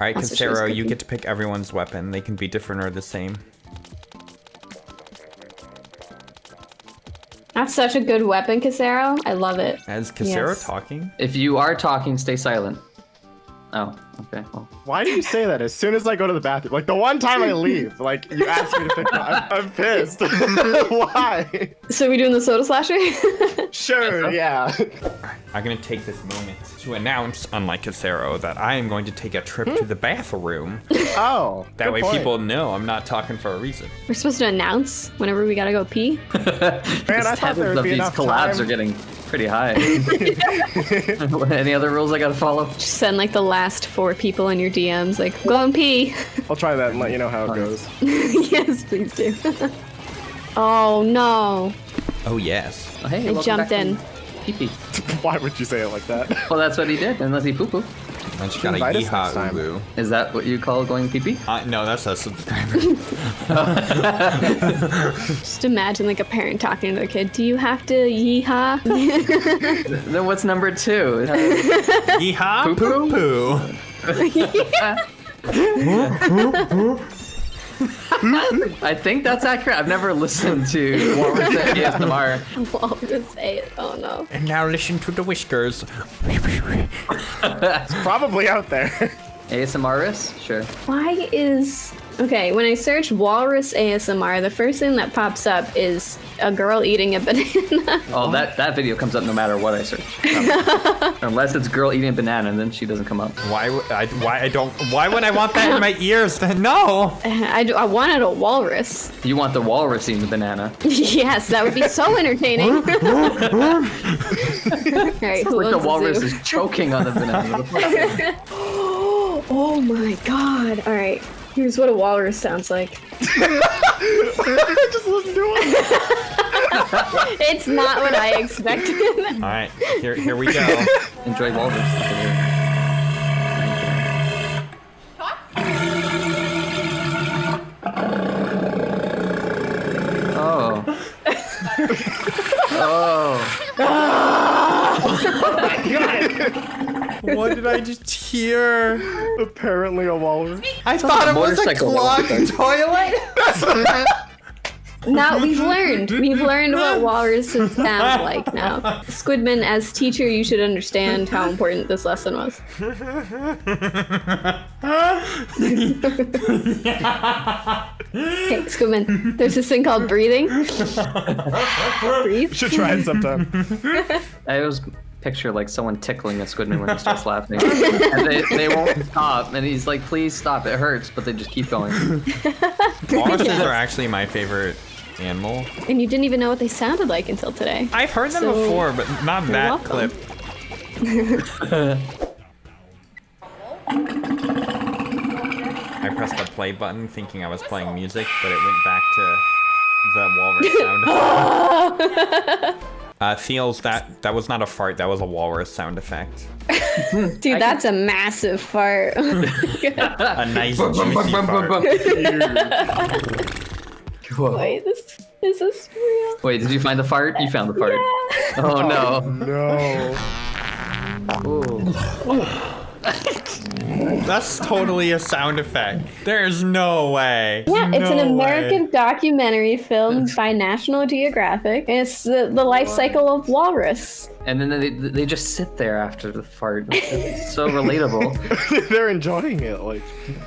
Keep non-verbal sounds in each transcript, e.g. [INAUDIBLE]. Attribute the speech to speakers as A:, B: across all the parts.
A: right,
B: That's what she was
A: Casero, you get to pick everyone's weapon. They can be different or the same.
B: That's such a good weapon, Casero. I love it.
A: As Casero
B: Yes.
A: talking?
C: If you are talking, stay silent. Oh, okay. Well,
D: Why do you say that as soon as I go to the bathroom? Like the one time I leave, like you ask me to pick one. I'm, I'm pissed. [LAUGHS] Why?
B: So we doing the soda slasher? [LAUGHS]
D: Sure, yeah.
A: I'm gonna take this moment to announce, unlike Casero, that I am going to take a trip to the bathroom. [LAUGHS]
D: Oh.
A: That
D: good
A: way
D: point.
A: people know I'm not talking for a reason.
B: We're supposed to announce whenever we gotta go pee. [LAUGHS]
D: Man, I thought there
C: of
D: would be
C: these collabs
D: time.
C: are getting pretty high. [LAUGHS] Any other rules I gotta follow?
B: Just send like the last four people in your DMs, like, go and pee.
D: I'll try that and let you know how it goes.
B: yes, please do. oh no.
A: Oh, yes.
C: Oh, hey,
B: I jumped in.
C: from Pee pee. [LAUGHS]
D: Why would you say it like that? [LAUGHS]
C: Well, that's what he did, unless he poo poo.
A: I just got a
D: Invite us
A: yeehaw
D: time.
A: ulu.
C: Is that what you call going pee pee?
A: Uh, no, that's a subscriber. [LAUGHS]
B: Just imagine like a parent talking to their kid. Do you have to yeehaw?
C: Then what's number two?
A: yeehaw
C: Poo
A: poo
C: poo?
A: poo.
C: I think that's accurate. I've never listened to Walrus ASMR.
B: Walrus say it. Oh no.
A: And now listen to the whiskers. [LAUGHS]
D: It's probably out there.
C: ASMRist? Sure.
B: Why is okay? When I search walrus ASMR, the first thing that pops up is a girl eating a [LAUGHS] banana.
C: Oh, that, that video comes up no matter what I search. Um, [LAUGHS] unless it's girl eating a banana, and then she doesn't come up.
A: Why would I? Why I don't? Why would I want that in my ears? [LAUGHS] No.
B: I, do- I wanted a walrus.
C: You want the walrus eating the banana.
B: yes, that would be so entertaining. All right, who
C: Like the walrus
B: zoo?
C: is choking on the banana. [GASPS]
B: Oh my god! All right, here's what a walrus sounds like. [LAUGHS] [LAUGHS]
D: Just listen to it. [LAUGHS]
B: It's not what I expected.
A: All right, here here we go.
C: Enjoy walrus. Oh. oh. oh. [LAUGHS]
A: what did I just hear?
D: Apparently a walrus.
A: I thought it was a
C: motorcycle
A: clogged toilet. [LAUGHS]
B: now we've learned. We've learned what walruses sound [LAUGHS] like now. Squidman, as teacher, you should understand how important this lesson was. Okay, Squidman, there's this thing called breathing. Breathe.
D: Should try it sometime.
C: I always picture like someone tickling a squidman when he starts [LAUGHS] laughing. and they, they won't stop. And he's like, please stop. It hurts. But they just keep going. [LAUGHS]
A: Walruses are actually my favorite animal.
B: And you didn't even know what they sounded like until today.
A: I've heard them
B: So,
A: before, but not that
B: welcome.
A: clip. [LAUGHS] I pressed the play button thinking I was playing music, but it went back to the walrus sound. Uh, feels that that was not a fart. That was a walrus sound effect. [LAUGHS]
B: Dude, that's a massive fart. [LAUGHS]
A: A nice juicy fart. [LAUGHS]
B: Wait, this is this real?
C: Wait, did you find the fart? You found the fart. Oh no.
D: No.
C: Ooh.
A: That's totally a sound effect. There's no way.
B: Yeah, it's an American
A: way.
B: documentary filmed by National Geographic. It's the, the life cycle of walrus.
C: And then they, they just sit there after the fart. It's so relatable. [LAUGHS]
D: They're enjoying it. Like,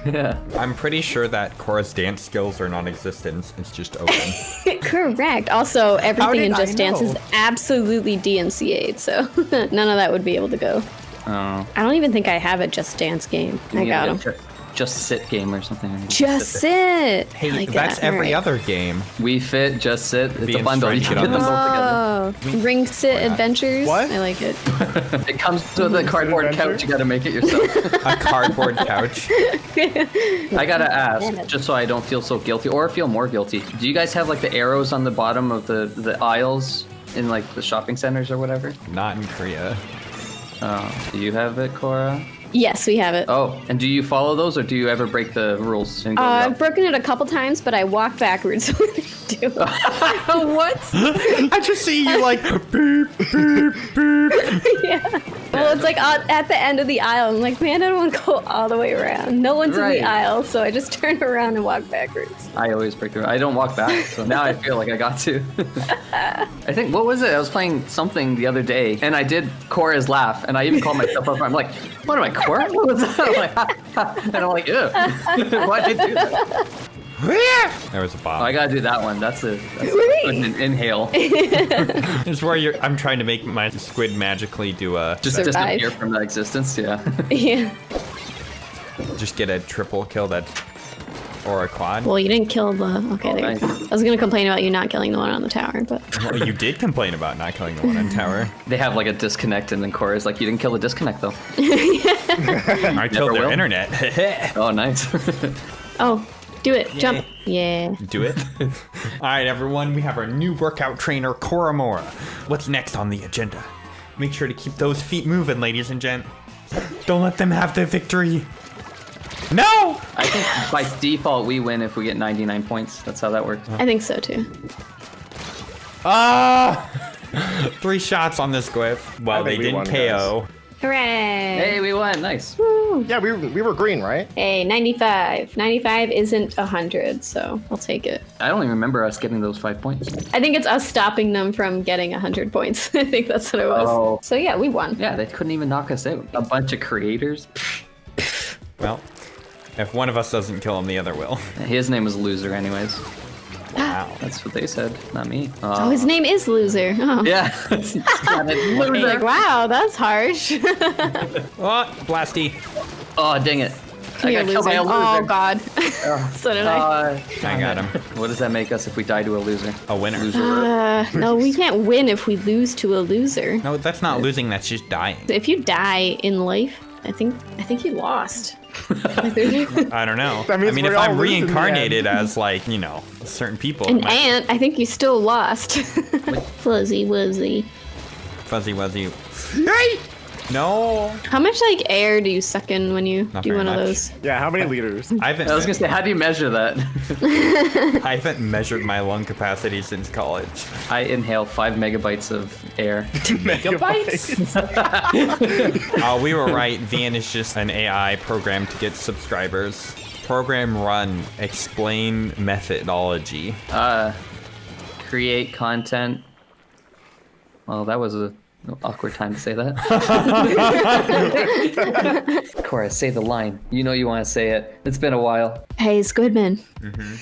C: Yeah.
A: I'm pretty sure that Cora's dance skills are non-existent. It's just open. [LAUGHS]
B: Correct. Also, everything in Just Dance is absolutely DMCA'd, so [LAUGHS] none of that would be able to go.
C: Oh.
B: I don't even think I have a Just Dance game. I got
C: need a
B: him.
C: ju- Just sit game or something.
B: Just
C: sit.
B: sit.
A: Hey,
B: like
A: that's
B: that.
A: every
B: Alright.
A: other game.
C: We fit. Just sit. It's
A: Be
C: a bundle. You
A: instructed
C: can
A: on
C: put them
A: this.
C: both together.
B: Oh, Ring Sit Adventures.
D: What?
B: I like it. [LAUGHS]
C: It comes with a cardboard
D: adventure?
C: couch. You got to make it yourself. [LAUGHS]
A: A cardboard couch. [LAUGHS]
C: I gotta ask, just so I don't feel so guilty or feel more guilty. Do you guys have like the arrows on the bottom of the the aisles in like the shopping centers or whatever?
A: Not in Korea.
C: Oh, do you have it, Cora?
B: Yes, we have it.
C: Oh, and do you follow those or do you ever break the rules and go
B: Uh,
C: up?
B: I've broken it a couple times, but I walk backwards [LAUGHS] when I do. [LAUGHS] what? [LAUGHS]
A: I just see you like beep beep beep.
B: yeah. Well, it's like at the end of the aisle. I'm like, man, I don't want to go all the way around. No one's in the aisle, so I just [LAUGHS] turn around and walk backwards.
C: I always break through. I don't walk back, so now I feel like I got to. [LAUGHS] I think what was it? I was playing something the other day, and I did Cora's laugh, and I even called myself up. I'm like, "What am I, Cora?" [LAUGHS] What was that? I'm like, ha, ha. and I'm like, "Ew, why did you do that?"
A: There was a
C: Oh,
A: bomb.
C: I gotta do that one. That's a, that's
B: Whee!
C: an inhale. [LAUGHS]
A: It's where you're. I'm trying to make my squid magically do a.
C: Just
B: Survive.
C: disappear from that existence. Yeah. [LAUGHS] [LAUGHS]
B: Yeah.
A: Just get a triple kill that, or a quad.
B: Well, you didn't kill the. Okay, oh, there you go.
C: nice.
B: I was gonna complain about you not killing the one on the tower, but
A: Well, you did complain about not killing the one in tower.
C: they have like a disconnect, and then Cora's like, "You didn't kill the disconnect though."
A: I killed their
C: will.
A: internet.
C: Oh, nice.
B: oh, do it, jump. Yeah.
A: Do it. [LAUGHS] All right, everyone. We have our new workout trainer, Cora Mora. What's next on the agenda? Make sure to keep those feet moving, ladies and gent. Don't let them have the victory. No!
C: I think by default we win if we get 99 points. That's how that works.
B: I think so too.
A: Ah! [LAUGHS] Three shots on this squiff. Well, they
D: we
A: didn't
D: won,
A: KO.
B: Hooray!
C: Hey, we won. Nice.
B: Woo.
D: Yeah, we, we were green, right?
B: Hey, 95. 95 isn't 100, so I'll take it.
C: I don't even remember us getting those five points.
B: I think it's us stopping them from getting 100 points. [LAUGHS] I think that's what it was.
C: Oh.
B: So yeah, we won.
C: Yeah, they couldn't even knock us out. A bunch of creators.
A: Well, if one of us doesn't kill him, the other will.
C: His name was Loser, anyways.
A: Wow.
C: That's what they said, not me.
B: Oh, his name is Loser. Oh. [LAUGHS]
C: Yeah. It's kinda
B: I was like, wow, that's harsh. [LAUGHS]
A: Oh, blasty.
C: oh, dang it.
B: Come
C: I
B: here,
C: got killed by a loser.
B: Oh god. [LAUGHS] so did I.
C: Uh,
A: I got him.
C: what does that make us if we die to a loser?
A: A winner.
C: Loser.
B: Uh, no, we can't win if we lose to a loser.
A: No, that's not losing. That's just dying.
B: If you die in life, I think I think you lost. Like, there's- [LAUGHS]
A: I don't know. I mean, if I'm
D: all losing in the
A: reincarnated as like you know certain people, it
B: An
A: might-
B: ant, I think you still lost. [LAUGHS] Fuzzy wuzzy.
A: fuzzy wuzzy. Hey! No.
B: How much like air do you suck in when you
A: Not
B: do
A: very
B: one of those?
D: Yeah, how many liters?
A: I haven't.
C: I was gonna say, how do you measure that? [LAUGHS]
A: I haven't measured my lung capacity since college.
C: I inhale five megabytes of air. [LAUGHS] megabytes.
A: Oh, [LAUGHS] we were right. Van is just an AI program to get subscribers. Program run. Explain methodology.
C: Uh, create content. Well, that was a awkward time to say that. [LAUGHS] Cora, say the line. You know you want to say it. It's been a while.
B: Hey, Squidman. Mm-hmm.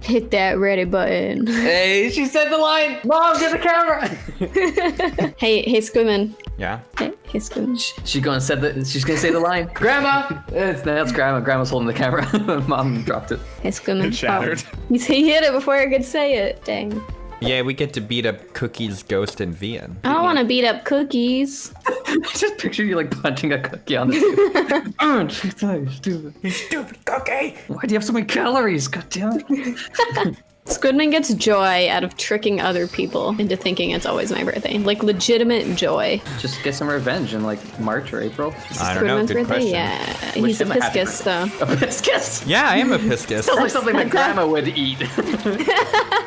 B: Hit that ready button.
C: Hey, she said the line. Mom, get the camera. [LAUGHS]
B: hey, hey, Squidman.
A: Yeah.
B: Hey, hey, Squidman.
C: she's gonna say the. She's gonna say the line. Grandma. It's that's Grandma. Grandma's holding the camera. [LAUGHS] Mom dropped it.
B: Hey, Squidman.
D: It shattered.
B: Oh, he he hit it before I could say it. Dang.
A: Yeah, we get to beat up Cookie's ghost and Vian.
B: I don't want to beat up cookies. [LAUGHS]
C: I just picture you like punching a cookie on the table. [LAUGHS] oh, stupid. stupid.
A: You stupid cookie!
C: Why do you have so many calories? God damn it. [LAUGHS]
B: Squidman gets joy out of tricking other people into thinking it's always my birthday. Like legitimate joy.
C: Just get some revenge in like March or April.
A: I don't know.
B: Squidman's
A: Good
B: birthday?
A: question.
B: Yeah.
C: Wish
B: He's a
C: him
B: piscus, though.
C: A biscuit.
A: Yeah, I am a piscus.
C: Sounds like something that grandma would eat. [LAUGHS]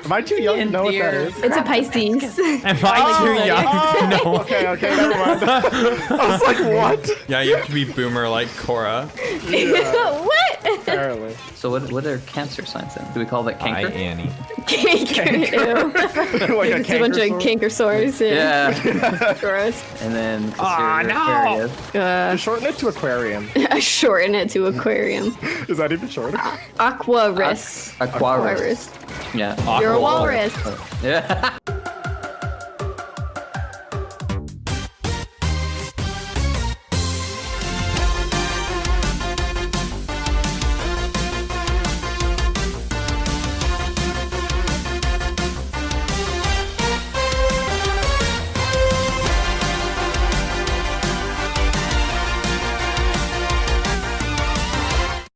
D: Am I too young to know what that
C: Dear.
B: It's a Pisces.
A: Am I too young?
D: Oh, [LAUGHS]
A: No.
D: okay, okay, never mind. [LAUGHS] I was like, what?
A: Yeah, you have to be boomer like Cora.
B: what?
D: Apparently. [LAUGHS]
C: so what, what are cancer signs then? Do we call that
A: Hi,
C: canker?
A: Annie.
B: Canker. Ew. [LAUGHS]
D: like a
B: It's a bunch of
D: canker sore?
B: sores. Yeah.
C: Yeah. [LAUGHS]
B: Gross.
C: and then
A: Aw,
C: Caesarea
A: no.
C: Aquarius.
B: Uh,
D: Shorten it to aquarium.
B: I shorten it to aquarium.
D: Is that even shorter?
B: Aquarus.
C: Aquarius.
B: Aquarus.
C: Yeah.
B: You're a walrus.
C: Yeah.